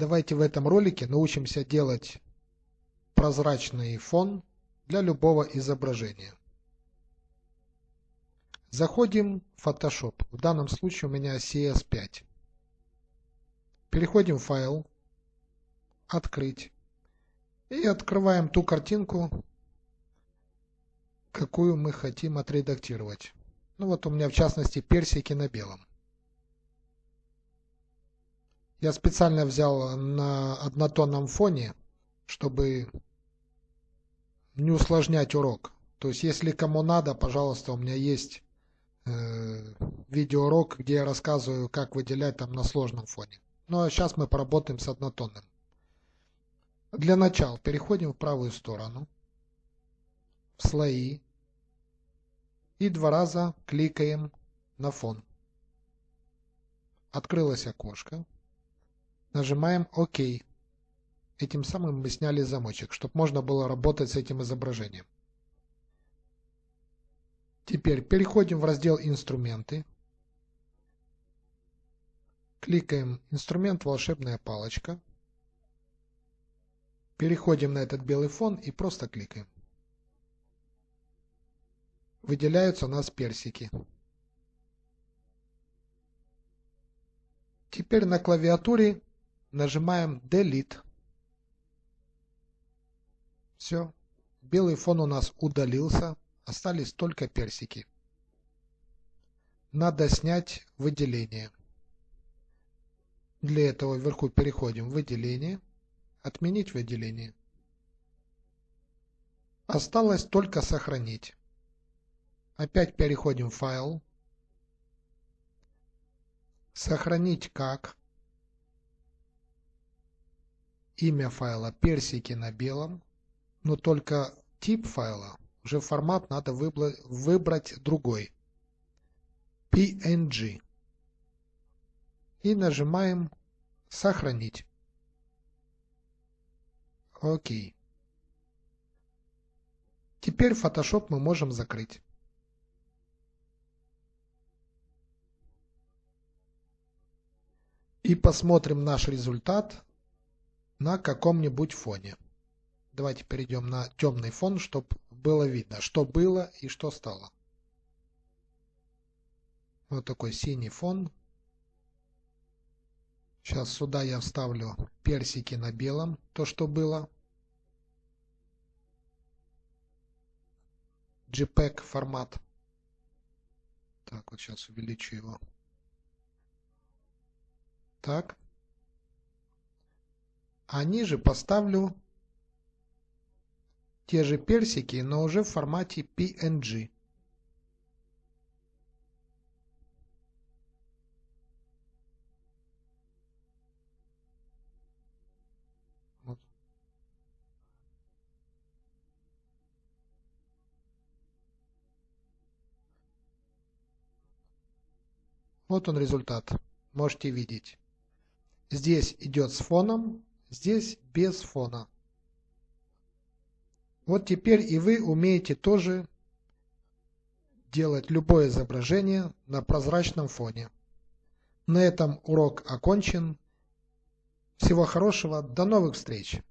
Давайте в этом ролике научимся делать прозрачный фон для любого изображения. Заходим в Photoshop. В данном случае у меня CS5. Переходим в файл, открыть. И открываем ту картинку, какую мы хотим отредактировать. Ну вот у меня в частности персики на белом. Я специально взял на однотонном фоне, чтобы не усложнять урок. То есть, если кому надо, пожалуйста, у меня есть э, видеоурок, где я рассказываю, как выделять там на сложном фоне. Ну а сейчас мы поработаем с однотонным. Для начала переходим в правую сторону, в слои, и два раза кликаем на фон. Открылось окошко. Нажимаем ОК. Этим самым мы сняли замочек, чтобы можно было работать с этим изображением. Теперь переходим в раздел «Инструменты». Кликаем «Инструмент волшебная палочка». Переходим на этот белый фон и просто кликаем. Выделяются у нас персики. Теперь на клавиатуре нажимаем Delete. Все. Белый фон у нас удалился. Остались только персики. Надо снять выделение. Для этого вверху переходим в выделение. Отменить выделение. Осталось только сохранить. Опять переходим в файл. Сохранить как имя файла персики на белом, но только тип файла, уже формат надо выбрать другой. PNG. И нажимаем «Сохранить». Окей. Теперь Photoshop мы можем закрыть. И посмотрим наш результат на каком-нибудь фоне. Давайте перейдем на темный фон, чтобы было видно, что было и что стало. Вот такой синий фон. Сейчас сюда я вставлю персики на белом, то что было. JPEG формат. Так, вот сейчас увеличу его. Так а ниже поставлю те же персики, но уже в формате PNG. Вот. он результат. Можете видеть. Здесь идет с фоном, Здесь без фона. Вот теперь и вы умеете тоже делать любое изображение на прозрачном фоне. На этом урок окончен. Всего хорошего, до новых встреч!